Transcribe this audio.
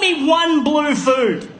Me one blue food.